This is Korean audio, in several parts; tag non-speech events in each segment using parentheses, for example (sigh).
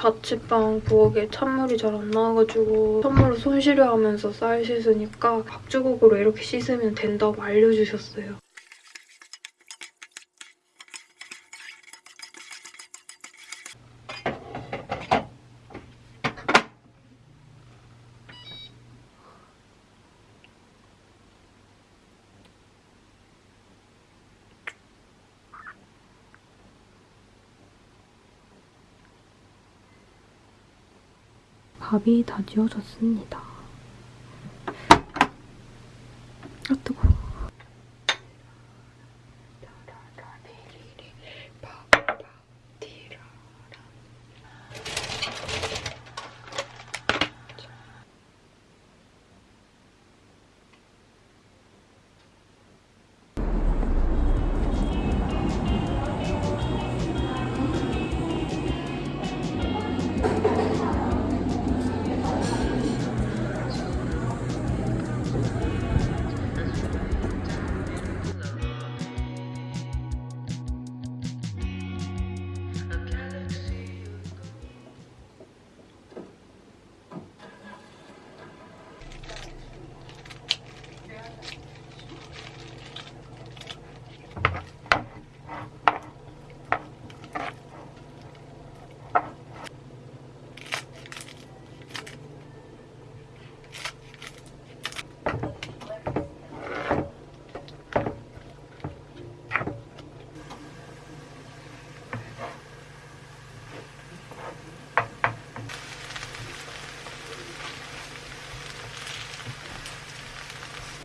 자취방 부엌에 찬물이 잘 안 나와가지고 찬물로 손 시려하면서 쌀 씻으니까 밥주걱으로 이렇게 씻으면 된다고 알려주셨어요. 밥이 다 지어졌습니다.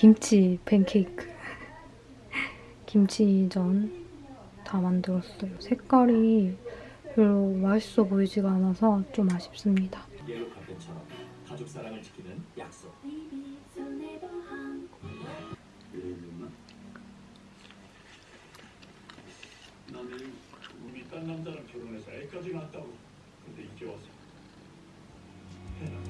김치 팬케이크. 김치전 다 만들었어요. 색깔이 별로 맛있어 보이지가 않아서 좀 아쉽습니다. 딴 남자랑 결혼해서 애까지 낳았다고. 근데 이제 와서 해나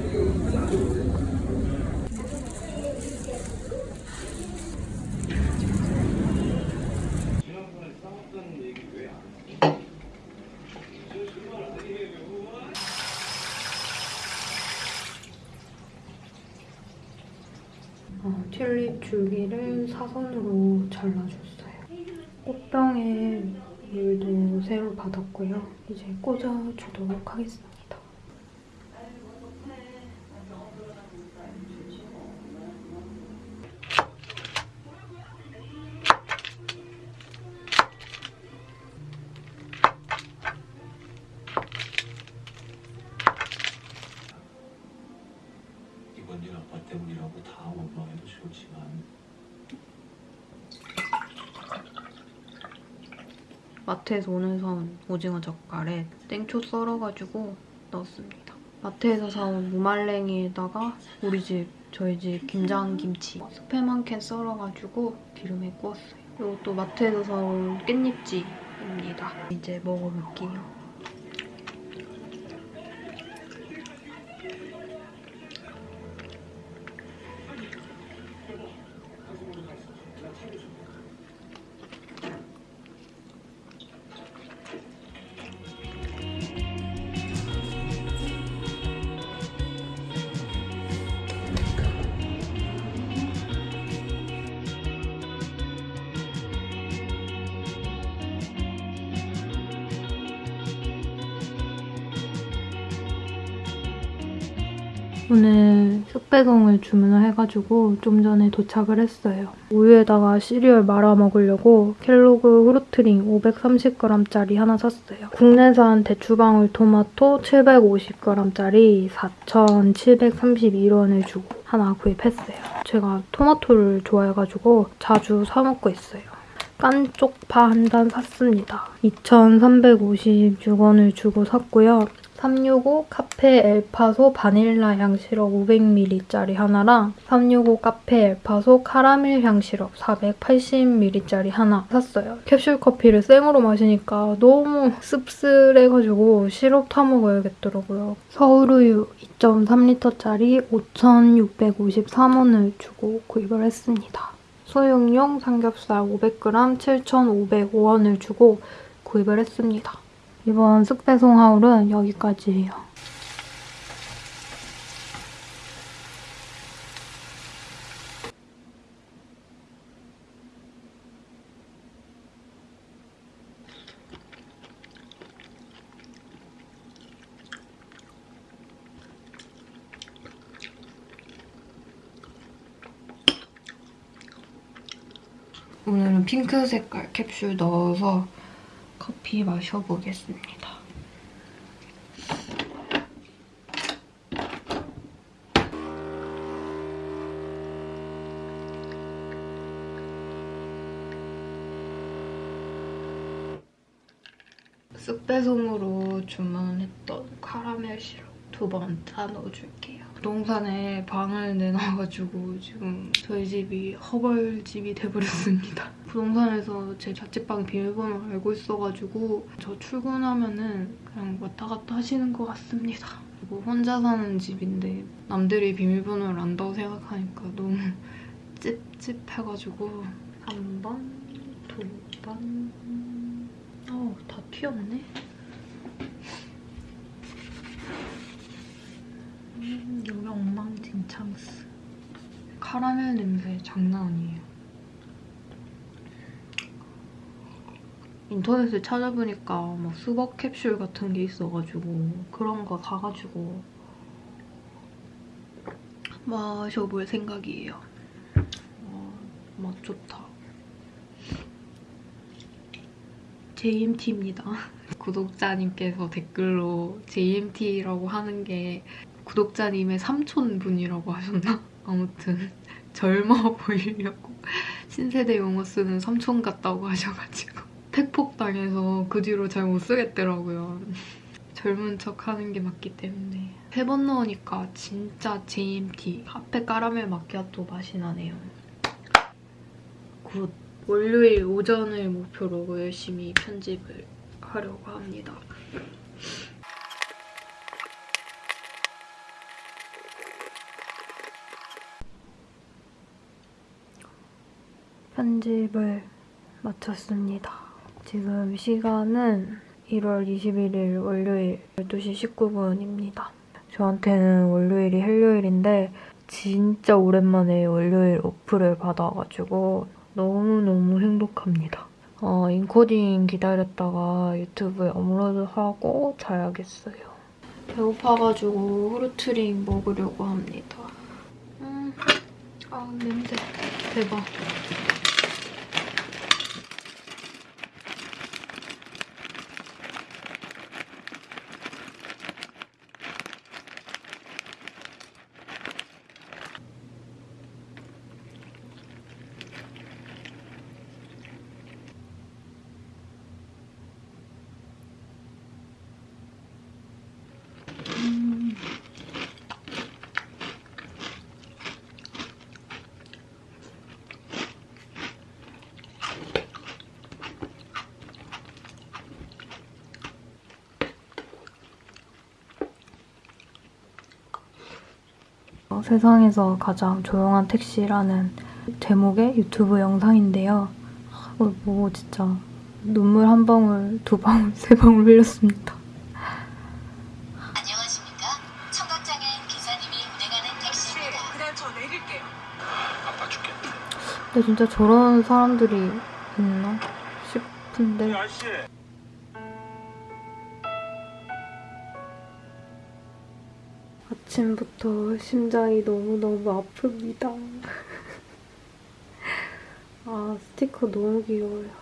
지난번에 싸웠다는 얘기 왜안 해? 어, 튤립 줄기를 사선으로 잘라줬어요. 꽃병에 물도 새로 받았고요. 이제 꽂아주도록 하겠습니다. 마트에서 오늘 사온 오징어 젓갈에 땡초 썰어가지고 넣었습니다. 마트에서 사온 무말랭이에다가 우리 집, 저희 집 김장김치 스팸 한 캔 썰어가지고 기름에 구웠어요. 이것도 마트에서 사온 깻잎찌입니다. 이제 먹어볼게요. 오늘 쑥배송을 주문을 해가지고 좀 전에 도착을 했어요. 우유에다가 시리얼 말아 먹으려고 켈로그 후루트링 530g짜리 하나 샀어요. 국내산 대추방울 토마토 750g짜리 4,732원을 주고 하나 구입했어요. 제가 토마토를 좋아해가지고 자주 사 먹고 있어요. 깐 쪽파 한단 샀습니다. 2,356원을 주고 샀고요. 365 카페 엘파소 바닐라 향 시럽 500ml짜리 하나랑 365 카페 엘파소 카라멜 향 시럽 480ml짜리 하나 샀어요. 캡슐 커피를 생으로 마시니까 너무 씁쓸해가지고 시럽 타 먹어야겠더라고요. 서울우유 2.3리터짜리 5,653원을 주고 구입을 했습니다. 소용용 삼겹살 500g 7,505원을 주고 구입을 했습니다. 이번 쑥배송 하울은 여기까지예요. 오늘은 핑크 색깔 캡슐 넣어서 커피 마셔보겠습니다. 쑥배송으로 주문했던 카라멜 시럽 두 번 다 넣어줄게요. 부동산에 방을 내놔가지고 지금 저희 집이 허벌집이 돼버렸습니다. 부동산에서 제 자취방 비밀번호를 알고 있어가지고 저 출근하면은 그냥 왔다 갔다 하시는 것 같습니다. 그리고 혼자 사는 집인데 남들이 비밀번호를 안다고 생각하니까 너무 (laughs) 찝찝해가지고 한 번, 두 번... 어우, 다 튀었네? 음, 여기 엉망진창스. 카라멜 냄새 장난 아니에요. 인터넷에 찾아보니까 막 수박 캡슐 같은 게 있어가지고 그런 거 사가지고 마셔볼 생각이에요. 와, 맛 좋다. JMT입니다. (laughs) 구독자님께서 댓글로 JMT라고 하는 게 구독자님의 삼촌분이라고 하셨나? (laughs) 아무튼 (laughs) 젊어 보이려고 신세대 용어 쓰는 삼촌 같다고 하셔가지고 팩폭당해서 그 뒤로 잘 못 쓰겠더라고요. 젊은 척 하는 게 맞기 때문에 세 번 넣으니까 진짜 JMT 카페 까라멜 마키아토 맛이 나네요. Good! 월요일 오전을 목표로 열심히 편집을 하려고 합니다. 편집을 마쳤습니다. 지금 시간은 1월 21일 월요일 12시 19분입니다. 저한테는 월요일이 헬요일인데 진짜 오랜만에 월요일 오프를 받아가지고 너무너무 행복합니다. 어, 인코딩 기다렸다가 유튜브에 업로드하고 자야겠어요. 배고파가지고 후르트링 먹으려고 합니다. 음, 아 냄새 대박. 어, 세상에서 가장 조용한 택시라는 제목의 유튜브 영상인데요. 이걸 보고 진짜 눈물 한 방울, 두 방울, (laughs) 세 방울 흘렸습니다. 안녕하십니까? 청각장애인 기사님이 운행하는 택시입니다. 네, 그냥 저 내릴게요. 아파 죽겠네. 근데 진짜 저런 사람들이 있나 싶은데 아침부터 심장이 너무너무 아픕니다. (laughs) 아 스티커 너무 귀여워요.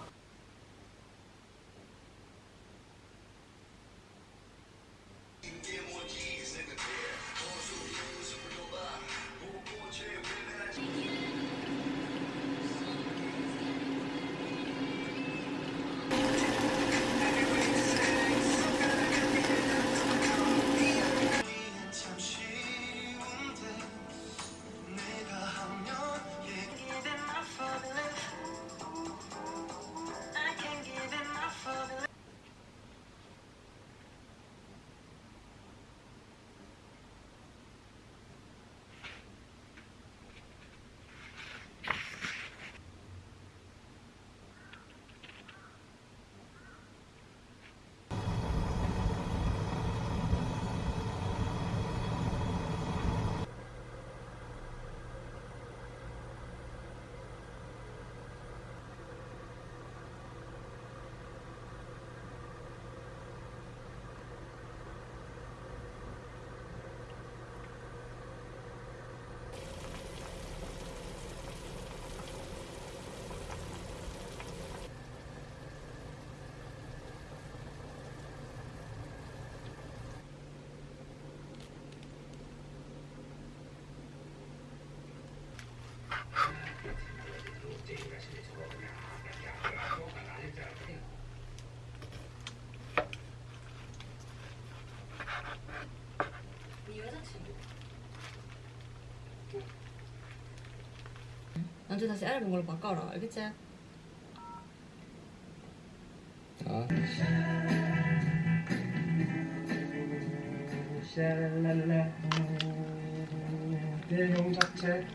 먼저 다시 얇은 걸로 바꿔라 알겠지? 아. 대형 잡채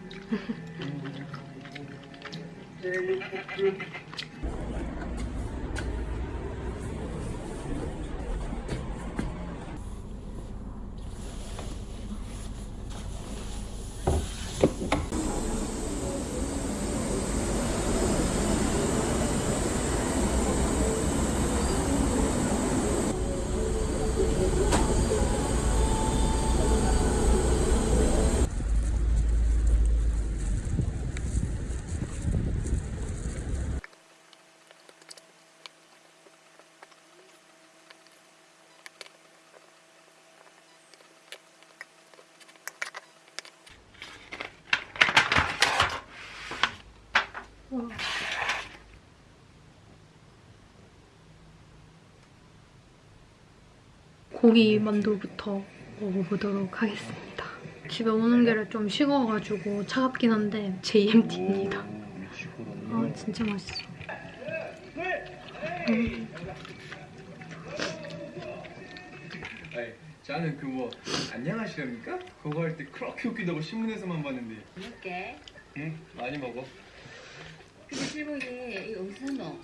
고기 만두부터 먹어보도록 하겠습니다. 집에 오는 길에 좀 식어가지고 차갑긴 한데 JMT입니다. 아 진짜 맛있어. 음. 아니, 저는 그 뭐 안녕하십니까? 그거 할 때 그렇게 웃기다고 신문에서만 봤는데 먹게 응? 많이 먹어 근데 실버게 이거 어디서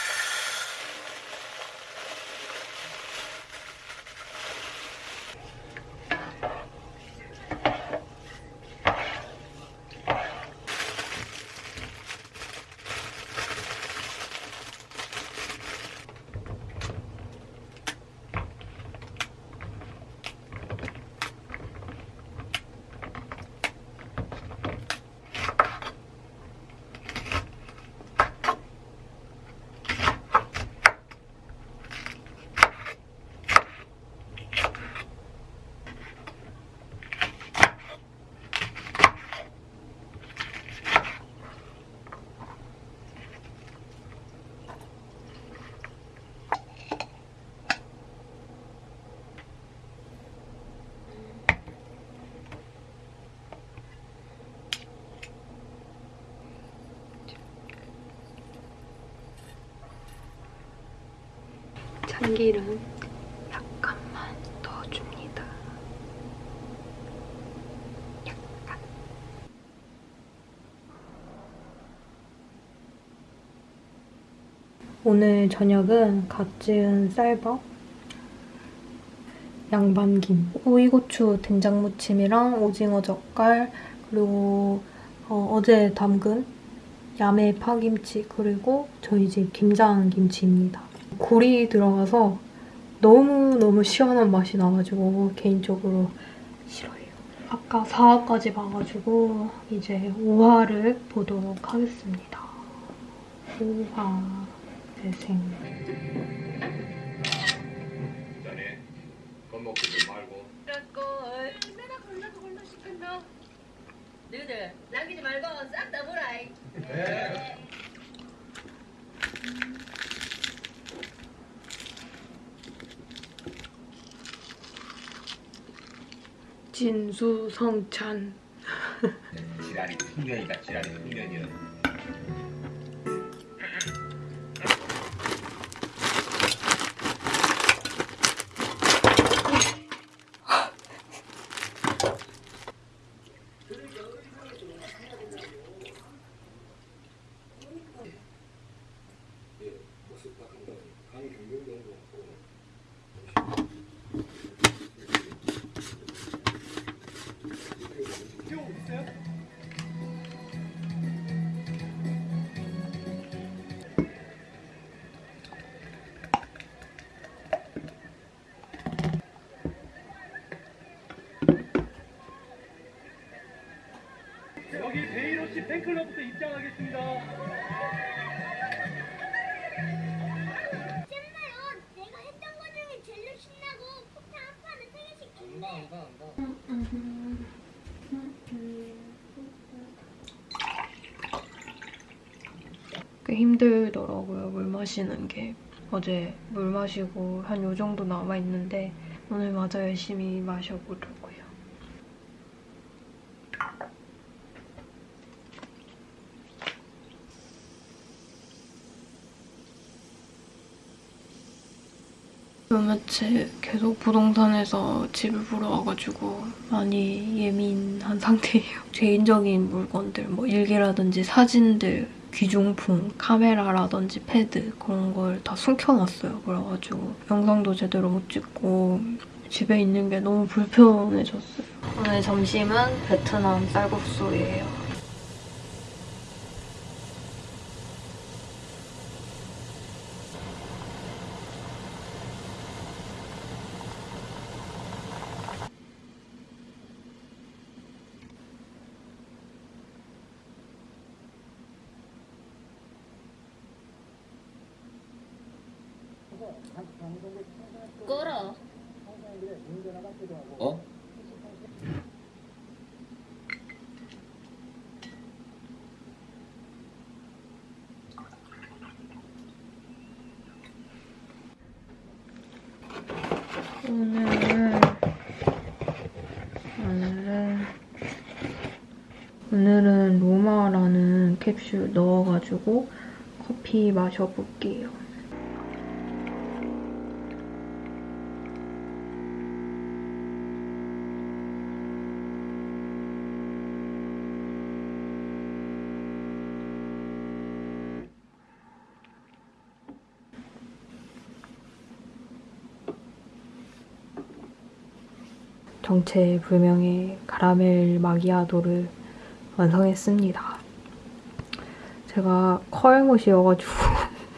참기름 약간만 넣어줍니다. 약간. 오늘 저녁은 갓 지은 쌀밥, 양반김, 오이고추 된장무침이랑 오징어 젓갈, 그리고 어, 제 담근 야매 파김치, 그리고 저희 집 김장김치입니다. 굴이 들어가서 너무너무 시원한 맛이 나가지고 개인적으로 싫어해요. 아까 4화까지 봐가지고 이제 5화를 보도록 하겠습니다. 5화 재생 너희들 남기지 말고 싹 다 보라이 네. 진수성찬. 지랄이 풍년이다. 지랄이 풍년이야 이로치 팬클럽부터 입장하겠습니다 잼마요. 내가 했던 거 중에 제일 신나고 폭탄 한 판에 세 개씩 안다 안다 안다 꽤 힘들더라고요, 물 마시는 게. 어제 물 마시고 한 요 정도 남아있는데 오늘 마저 열심히 마셔보려고 며칠 계속 부동산에서 집을 보러 와가지고 많이 예민한 (laughs) 상태예요. 개인적인 물건들, 뭐 일기라든지 사진들, 귀중품, 카메라라든지 패드 그런 걸 다 숨겨놨어요. 그래가지고 영상도 제대로 못 찍고 집에 있는 게 너무 불편해졌어요. 오늘 점심은 베트남 쌀국수예요. 오늘은 오늘은 오늘은 로마라는 캡슐 넣어가지고 커피 마셔볼게요. 정체불명의 카라멜 마기아도를 완성했습니다. 제가 커알못이어가지고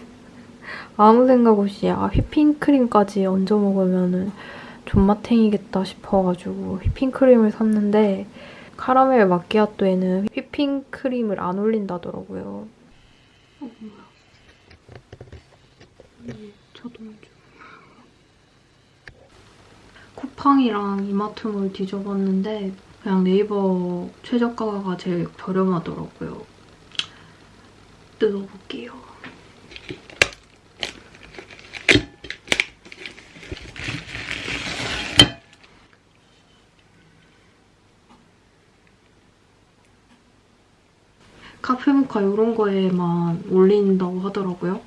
(laughs) 아무 생각 없이 아 휘핑크림까지 얹어 먹으면 존맛탱이겠다 싶어가지고 휘핑크림을 샀는데 카라멜 마키아토에는 휘핑크림을 안 올린다더라고요. 어, 뭐야. 자동주. 쿠팡이랑 이마트몰 뒤져봤는데 그냥 네이버 최저가가 제일 저렴하더라고요. 뜯어볼게요. 카페모카 이런 거에만 올린다고 하더라고요.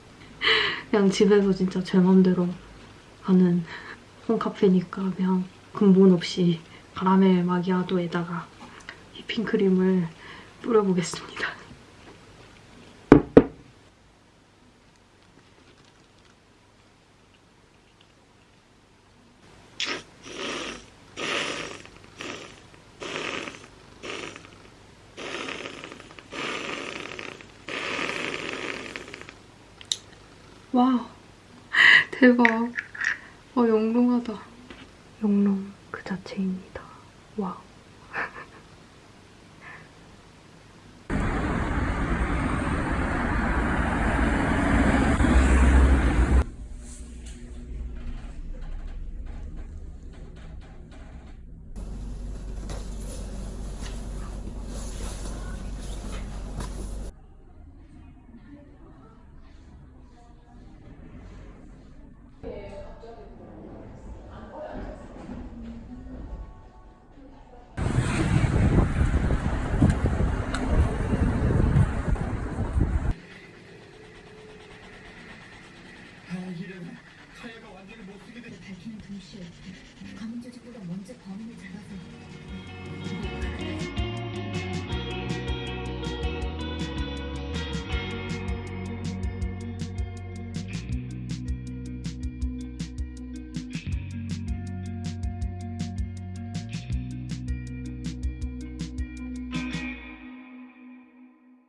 (laughs) 그냥 집에서 진짜 제 맘대로 하는 홈카페니까 그냥 근본 없이 카라멜 마기아도에다가 휘핑크림을 뿌려보겠습니다. 와 (laughs) 대박 와 영롱하다. 영롱 그 자체입니다. 와가